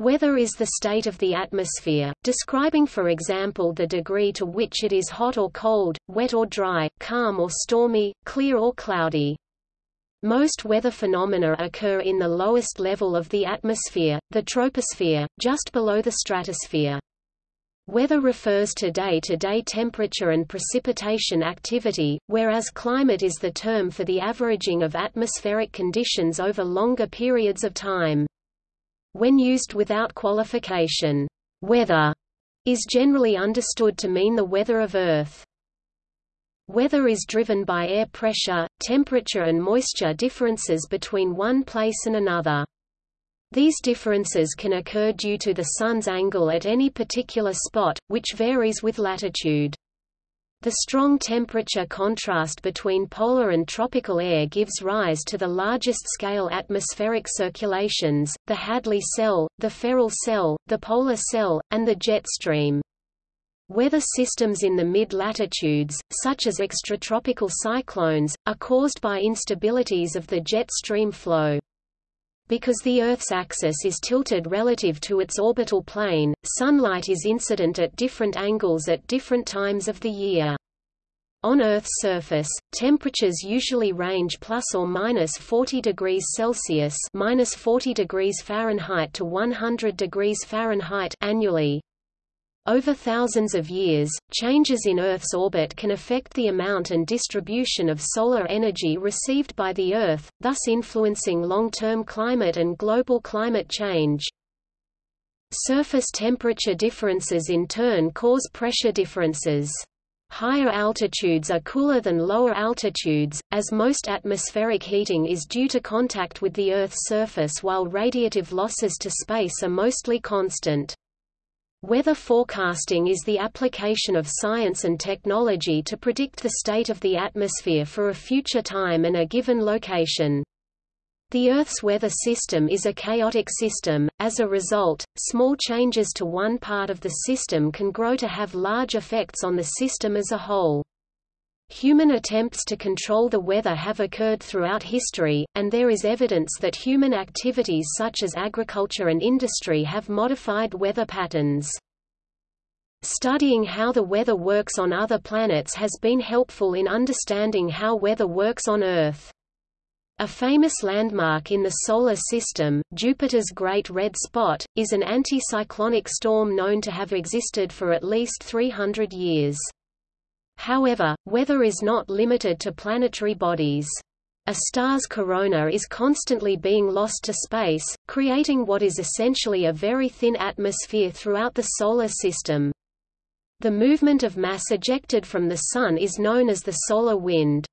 Weather is the state of the atmosphere, describing for example the degree to which it is hot or cold, wet or dry, calm or stormy, clear or cloudy. Most weather phenomena occur in the lowest level of the atmosphere, the troposphere, just below the stratosphere. Weather refers to day-to-day -day temperature and precipitation activity, whereas climate is the term for the averaging of atmospheric conditions over longer periods of time. When used without qualification, weather is generally understood to mean the weather of Earth. Weather is driven by air pressure, temperature and moisture differences between one place and another. These differences can occur due to the Sun's angle at any particular spot, which varies with latitude. The strong temperature contrast between polar and tropical air gives rise to the largest-scale atmospheric circulations, the Hadley cell, the Ferrel cell, the polar cell, and the jet stream. Weather systems in the mid-latitudes, such as extratropical cyclones, are caused by instabilities of the jet stream flow. Because the Earth's axis is tilted relative to its orbital plane, sunlight is incident at different angles at different times of the year. On Earth's surface, temperatures usually range plus or minus 40 degrees Celsius minus 40 degrees Fahrenheit to 100 degrees Fahrenheit annually. Over thousands of years, changes in Earth's orbit can affect the amount and distribution of solar energy received by the Earth, thus influencing long-term climate and global climate change. Surface temperature differences in turn cause pressure differences. Higher altitudes are cooler than lower altitudes, as most atmospheric heating is due to contact with the Earth's surface while radiative losses to space are mostly constant. Weather forecasting is the application of science and technology to predict the state of the atmosphere for a future time and a given location. The Earth's weather system is a chaotic system, as a result, small changes to one part of the system can grow to have large effects on the system as a whole. Human attempts to control the weather have occurred throughout history, and there is evidence that human activities such as agriculture and industry have modified weather patterns. Studying how the weather works on other planets has been helpful in understanding how weather works on Earth. A famous landmark in the Solar System, Jupiter's Great Red Spot, is an anticyclonic storm known to have existed for at least 300 years. However, weather is not limited to planetary bodies. A star's corona is constantly being lost to space, creating what is essentially a very thin atmosphere throughout the Solar System. The movement of mass ejected from the Sun is known as the solar wind.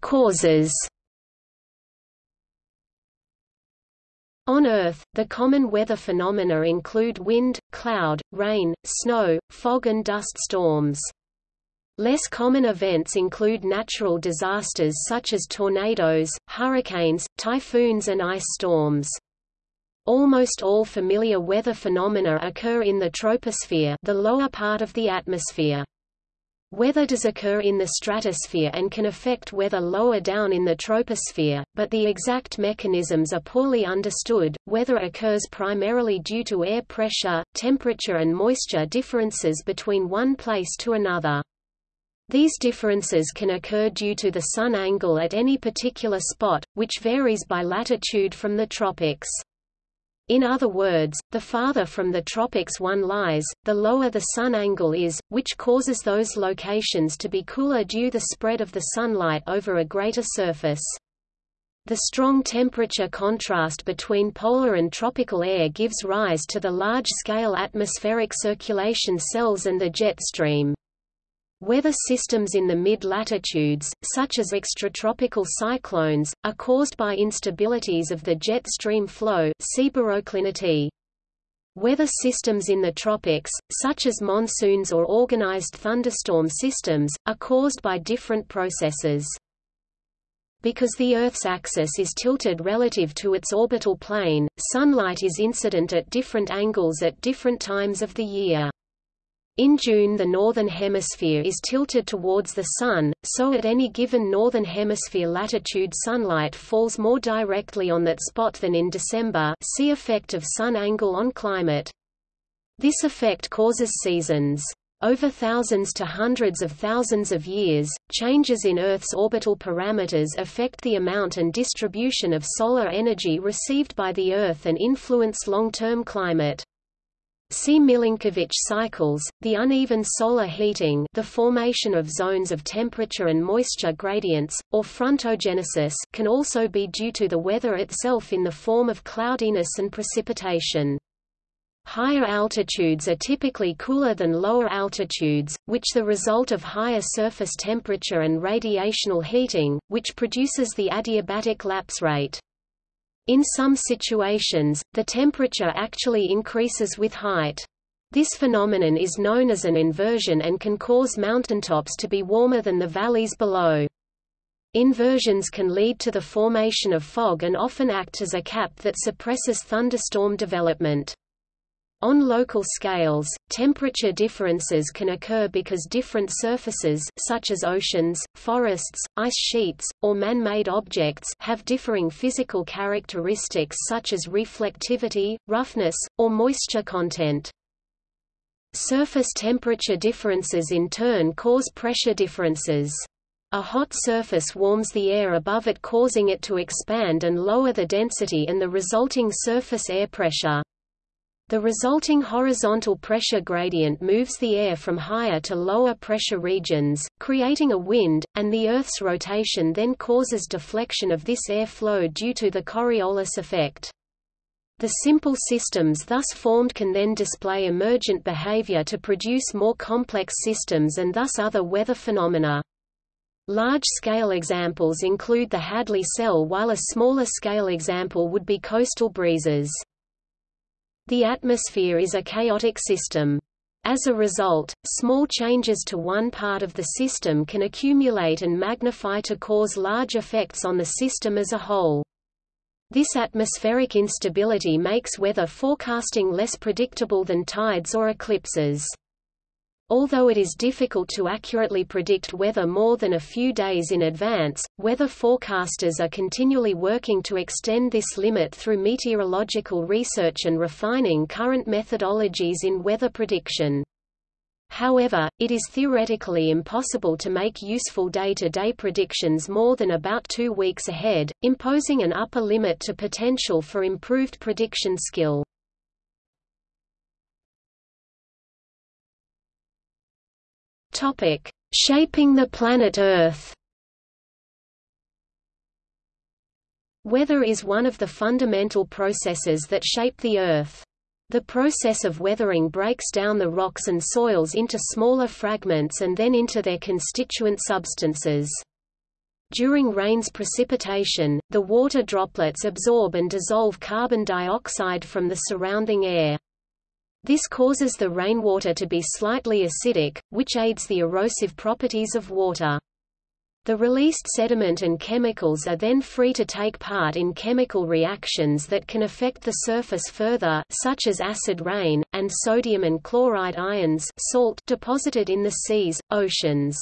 Causes On Earth, the common weather phenomena include wind, cloud, rain, snow, fog and dust storms. Less common events include natural disasters such as tornadoes, hurricanes, typhoons and ice storms. Almost all familiar weather phenomena occur in the troposphere the lower part of the atmosphere. Weather does occur in the stratosphere and can affect weather lower down in the troposphere, but the exact mechanisms are poorly understood. Weather occurs primarily due to air pressure, temperature and moisture differences between one place to another. These differences can occur due to the sun angle at any particular spot, which varies by latitude from the tropics. In other words, the farther from the tropics one lies, the lower the sun angle is, which causes those locations to be cooler due to the spread of the sunlight over a greater surface. The strong temperature contrast between polar and tropical air gives rise to the large-scale atmospheric circulation cells and the jet stream. Weather systems in the mid-latitudes, such as extratropical cyclones, are caused by instabilities of the jet stream flow. Weather systems in the tropics, such as monsoons or organized thunderstorm systems, are caused by different processes. Because the Earth's axis is tilted relative to its orbital plane, sunlight is incident at different angles at different times of the year. In June the northern hemisphere is tilted towards the Sun, so at any given northern hemisphere latitude sunlight falls more directly on that spot than in December see effect of sun angle on climate. This effect causes seasons. Over thousands to hundreds of thousands of years, changes in Earth's orbital parameters affect the amount and distribution of solar energy received by the Earth and influence long-term climate. See Milankovitch cycles, the uneven solar heating the formation of zones of temperature and moisture gradients, or frontogenesis can also be due to the weather itself in the form of cloudiness and precipitation. Higher altitudes are typically cooler than lower altitudes, which the result of higher surface temperature and radiational heating, which produces the adiabatic lapse rate. In some situations, the temperature actually increases with height. This phenomenon is known as an inversion and can cause mountaintops to be warmer than the valleys below. Inversions can lead to the formation of fog and often act as a cap that suppresses thunderstorm development. On local scales, temperature differences can occur because different surfaces such as oceans, forests, ice sheets, or man-made objects have differing physical characteristics such as reflectivity, roughness, or moisture content. Surface temperature differences in turn cause pressure differences. A hot surface warms the air above it causing it to expand and lower the density and the resulting surface air pressure. The resulting horizontal pressure gradient moves the air from higher to lower pressure regions, creating a wind, and the Earth's rotation then causes deflection of this air flow due to the Coriolis effect. The simple systems thus formed can then display emergent behavior to produce more complex systems and thus other weather phenomena. Large-scale examples include the Hadley cell while a smaller-scale example would be coastal breezes. The atmosphere is a chaotic system. As a result, small changes to one part of the system can accumulate and magnify to cause large effects on the system as a whole. This atmospheric instability makes weather forecasting less predictable than tides or eclipses. Although it is difficult to accurately predict weather more than a few days in advance, weather forecasters are continually working to extend this limit through meteorological research and refining current methodologies in weather prediction. However, it is theoretically impossible to make useful day-to-day -day predictions more than about two weeks ahead, imposing an upper limit to potential for improved prediction skill. Topic: Shaping the planet Earth. Weather is one of the fundamental processes that shape the Earth. The process of weathering breaks down the rocks and soils into smaller fragments and then into their constituent substances. During rain's precipitation, the water droplets absorb and dissolve carbon dioxide from the surrounding air. This causes the rainwater to be slightly acidic, which aids the erosive properties of water. The released sediment and chemicals are then free to take part in chemical reactions that can affect the surface further such as acid rain, and sodium and chloride ions salt deposited in the seas, oceans.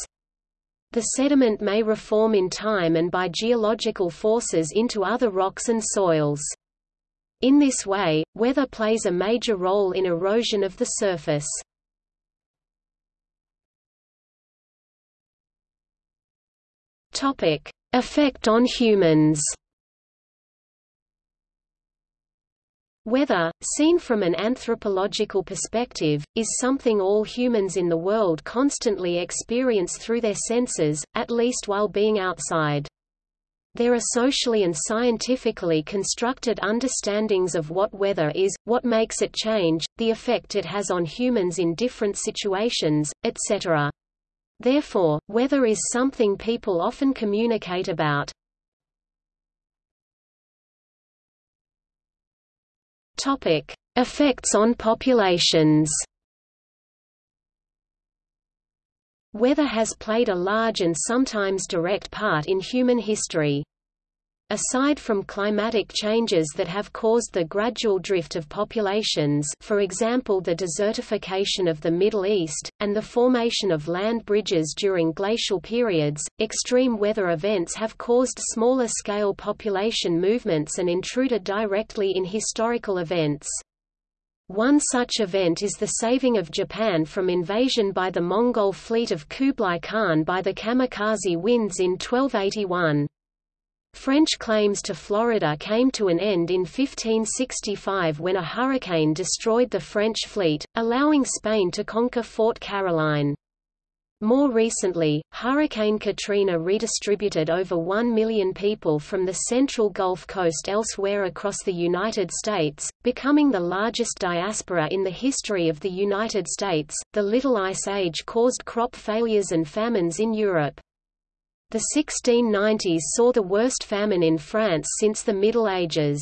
The sediment may reform in time and by geological forces into other rocks and soils. In this way, weather plays a major role in erosion of the surface. Topic: Effect on humans. Weather, seen from an anthropological perspective, is something all humans in the world constantly experience through their senses, at least while being outside. There are socially and scientifically constructed understandings of what weather is, what makes it change, the effect it has on humans in different situations, etc. Therefore, weather is something people often communicate about. Topic: Effects on populations. Weather has played a large and sometimes direct part in human history. Aside from climatic changes that have caused the gradual drift of populations for example the desertification of the Middle East, and the formation of land bridges during glacial periods, extreme weather events have caused smaller-scale population movements and intruded directly in historical events. One such event is the saving of Japan from invasion by the Mongol fleet of Kublai Khan by the kamikaze winds in 1281. French claims to Florida came to an end in 1565 when a hurricane destroyed the French fleet, allowing Spain to conquer Fort Caroline. More recently, Hurricane Katrina redistributed over 1 million people from the central Gulf Coast elsewhere across the United States, becoming the largest diaspora in the history of the United States. The Little Ice Age caused crop failures and famines in Europe. The 1690s saw the worst famine in France since the Middle Ages.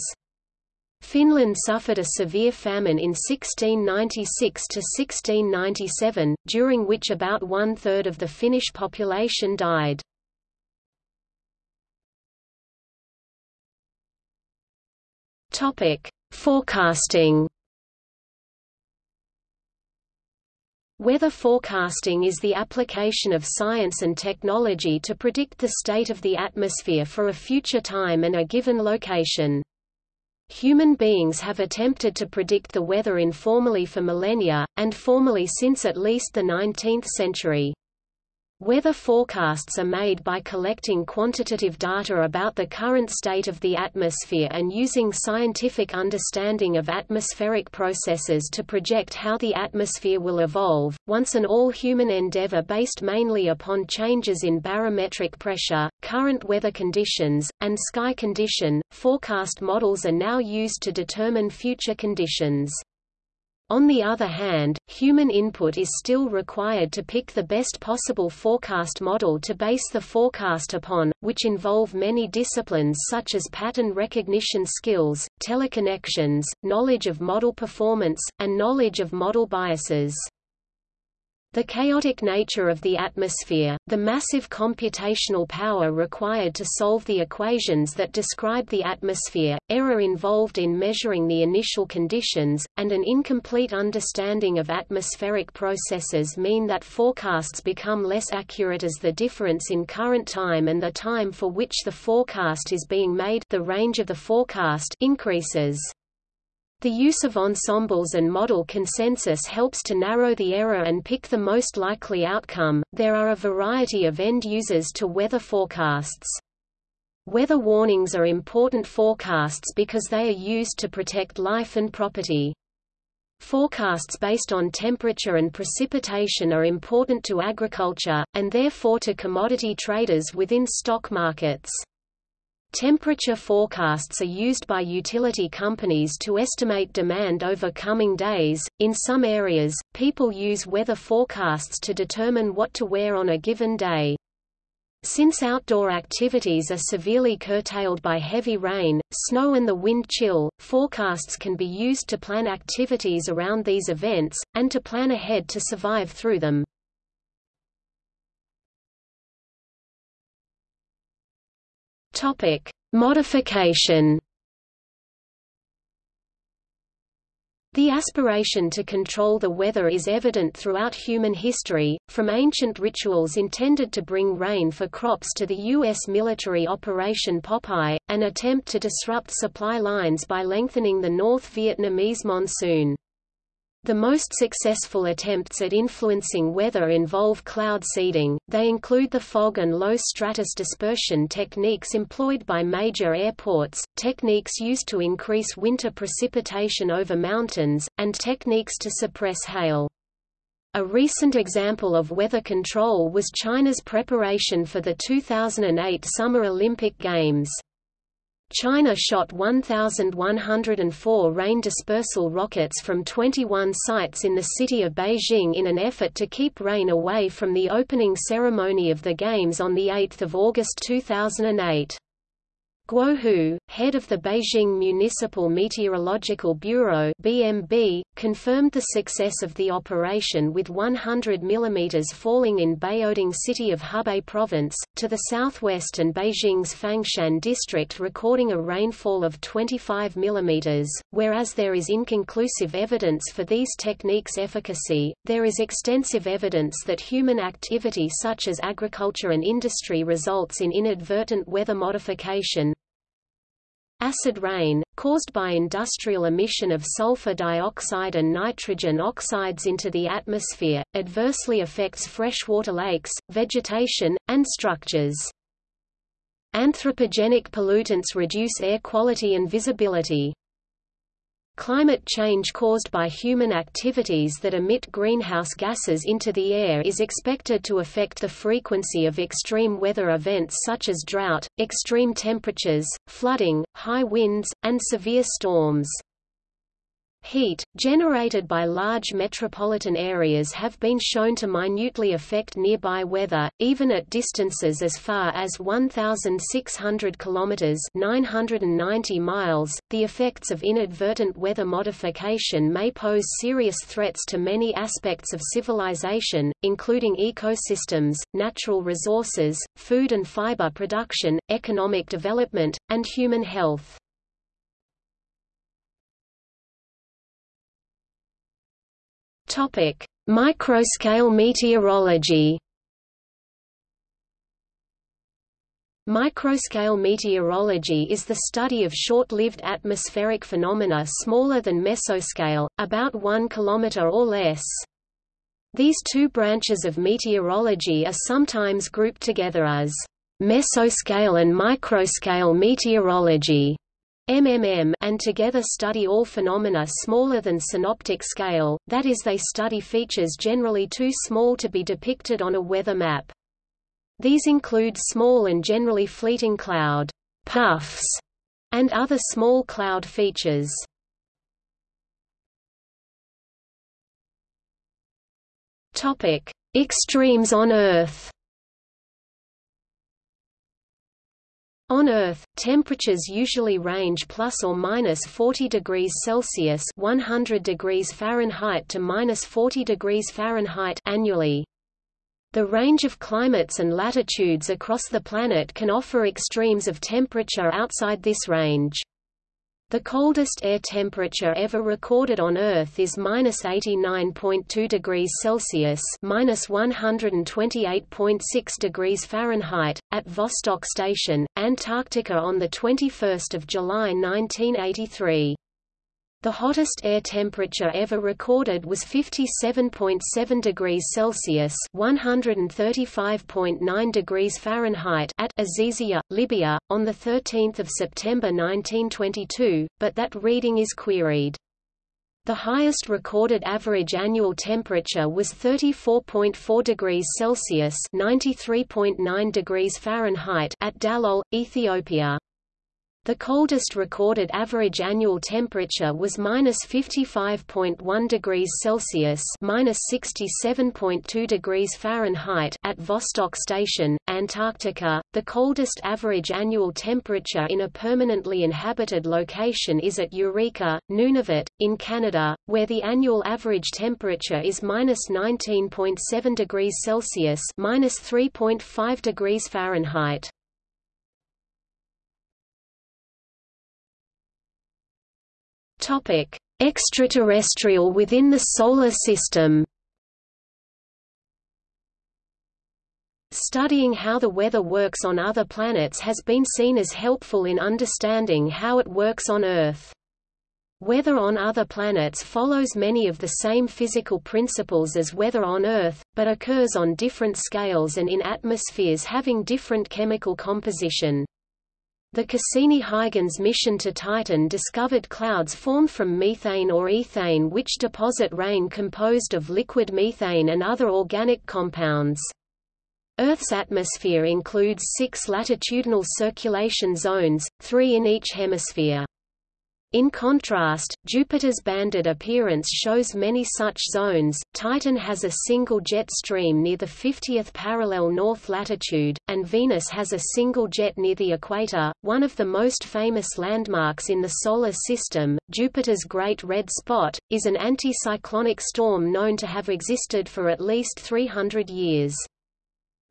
Finland suffered a severe famine in 1696–1697, during which about one-third of the Finnish population died. Forecasting Weather forecasting is the application of science and technology to predict the state of the atmosphere for a future time and a given location. Human beings have attempted to predict the weather informally for millennia, and formally since at least the 19th century. Weather forecasts are made by collecting quantitative data about the current state of the atmosphere and using scientific understanding of atmospheric processes to project how the atmosphere will evolve. Once an all-human endeavor based mainly upon changes in barometric pressure, current weather conditions, and sky condition, forecast models are now used to determine future conditions. On the other hand, human input is still required to pick the best possible forecast model to base the forecast upon, which involve many disciplines such as pattern recognition skills, teleconnections, knowledge of model performance, and knowledge of model biases. The chaotic nature of the atmosphere, the massive computational power required to solve the equations that describe the atmosphere, error involved in measuring the initial conditions, and an incomplete understanding of atmospheric processes mean that forecasts become less accurate as the difference in current time and the time for which the forecast is being made the range of the forecast increases. The use of ensembles and model consensus helps to narrow the error and pick the most likely outcome. There are a variety of end users to weather forecasts. Weather warnings are important forecasts because they are used to protect life and property. Forecasts based on temperature and precipitation are important to agriculture, and therefore to commodity traders within stock markets. Temperature forecasts are used by utility companies to estimate demand over coming days. In some areas, people use weather forecasts to determine what to wear on a given day. Since outdoor activities are severely curtailed by heavy rain, snow and the wind chill, forecasts can be used to plan activities around these events, and to plan ahead to survive through them. Topic: Modification. The aspiration to control the weather is evident throughout human history, from ancient rituals intended to bring rain for crops to the U.S. military Operation Popeye, an attempt to disrupt supply lines by lengthening the North Vietnamese monsoon. The most successful attempts at influencing weather involve cloud seeding, they include the fog and low stratus dispersion techniques employed by major airports, techniques used to increase winter precipitation over mountains, and techniques to suppress hail. A recent example of weather control was China's preparation for the 2008 Summer Olympic Games. China shot 1,104 rain dispersal rockets from 21 sites in the city of Beijing in an effort to keep rain away from the opening ceremony of the Games on 8 August 2008. Guo Hu, head of the Beijing Municipal Meteorological Bureau (BMB), confirmed the success of the operation with 100 mm falling in Baoding city of Hebei province, to the southwest and Beijing's Fangshan district recording a rainfall of 25 mm. Whereas there is inconclusive evidence for these techniques' efficacy, there is extensive evidence that human activity such as agriculture and industry results in inadvertent weather modification, Acid rain, caused by industrial emission of sulfur dioxide and nitrogen oxides into the atmosphere, adversely affects freshwater lakes, vegetation, and structures. Anthropogenic pollutants reduce air quality and visibility. Climate change caused by human activities that emit greenhouse gases into the air is expected to affect the frequency of extreme weather events such as drought, extreme temperatures, flooding, high winds, and severe storms. Heat, generated by large metropolitan areas have been shown to minutely affect nearby weather, even at distances as far as 1,600 kilometers (990 miles). The effects of inadvertent weather modification may pose serious threats to many aspects of civilization, including ecosystems, natural resources, food and fiber production, economic development, and human health. Topic: Microscale meteorology. Microscale meteorology is the study of short-lived atmospheric phenomena smaller than mesoscale, about 1 km or less. These two branches of meteorology are sometimes grouped together as mesoscale and microscale meteorology. MMM and together study all phenomena smaller than synoptic scale, that is they study features generally too small to be depicted on a weather map. These include small and generally fleeting cloud puffs and other small cloud features. Topic: Extremes on Earth. On Earth, temperatures usually range plus or minus 40 degrees Celsius (100 degrees Fahrenheit to minus 40 degrees Fahrenheit) annually. The range of climates and latitudes across the planet can offer extremes of temperature outside this range. The coldest air temperature ever recorded on Earth is minus 89.2 degrees Celsius minus 128.6 degrees Fahrenheit, at Vostok Station, Antarctica on 21 July 1983. The hottest air temperature ever recorded was 57.7 degrees Celsius (135.9 degrees Fahrenheit) at Azizia, Libya, on the 13th of September 1922, but that reading is queried. The highest recorded average annual temperature was 34.4 degrees Celsius (93.9 degrees Fahrenheit) at Dallol, Ethiopia. The coldest recorded average annual temperature was minus 55.1 degrees Celsius minus 67.2 degrees Fahrenheit at Vostok Station, Antarctica. The coldest average annual temperature in a permanently inhabited location is at Eureka, Nunavut, in Canada, where the annual average temperature is minus 19.7 degrees Celsius minus 3.5 degrees Fahrenheit. Topic: Extraterrestrial within the Solar System. Studying how the weather works on other planets has been seen as helpful in understanding how it works on Earth. Weather on other planets follows many of the same physical principles as weather on Earth, but occurs on different scales and in atmospheres having different chemical composition. The Cassini-Huygens mission to Titan discovered clouds formed from methane or ethane which deposit rain composed of liquid methane and other organic compounds. Earth's atmosphere includes six latitudinal circulation zones, three in each hemisphere. In contrast, Jupiter's banded appearance shows many such zones. Titan has a single jet stream near the 50th parallel north latitude, and Venus has a single jet near the equator. One of the most famous landmarks in the Solar System, Jupiter's Great Red Spot, is an anticyclonic storm known to have existed for at least 300 years.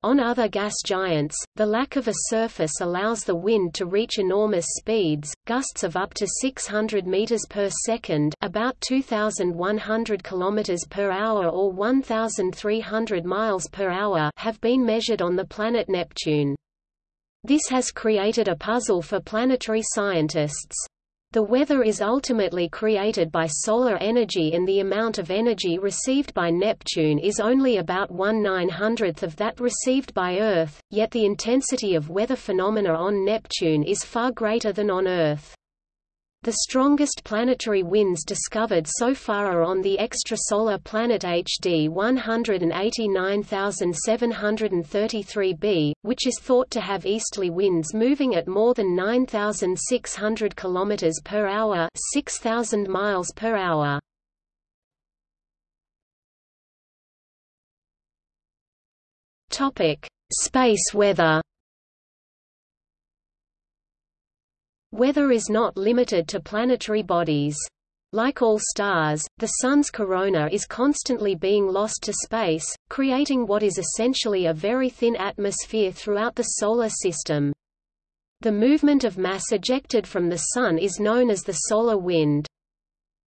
On other gas giants, the lack of a surface allows the wind to reach enormous speeds, gusts of up to 600 meters per second, about 2100 kilometers per hour or 1300 miles per hour, have been measured on the planet Neptune. This has created a puzzle for planetary scientists. The weather is ultimately created by solar energy and the amount of energy received by Neptune is only about one nine-hundredth of that received by Earth, yet the intensity of weather phenomena on Neptune is far greater than on Earth. The strongest planetary winds discovered so far are on the extrasolar planet HD 189733b, which is thought to have easterly winds moving at more than 9600 km per hour, 6000 miles per hour. Topic: Space weather. Weather is not limited to planetary bodies. Like all stars, the Sun's corona is constantly being lost to space, creating what is essentially a very thin atmosphere throughout the Solar System. The movement of mass ejected from the Sun is known as the solar wind.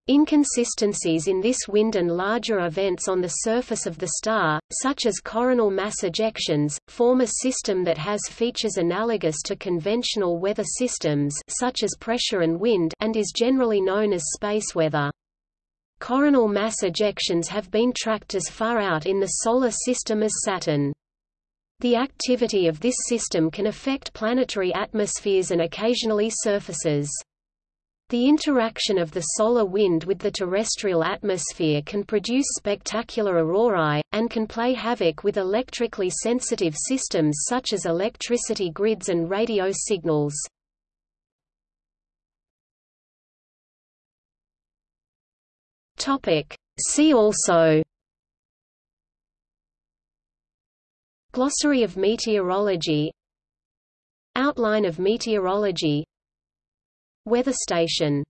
Inconsistencies in this wind and larger events on the surface of the star, such as coronal mass ejections, form a system that has features analogous to conventional weather systems such as pressure and wind and is generally known as space weather. Coronal mass ejections have been tracked as far out in the Solar System as Saturn. The activity of this system can affect planetary atmospheres and occasionally surfaces. The interaction of the solar wind with the terrestrial atmosphere can produce spectacular aurorae, and can play havoc with electrically sensitive systems such as electricity grids and radio signals. See also Glossary of meteorology Outline of meteorology Weather station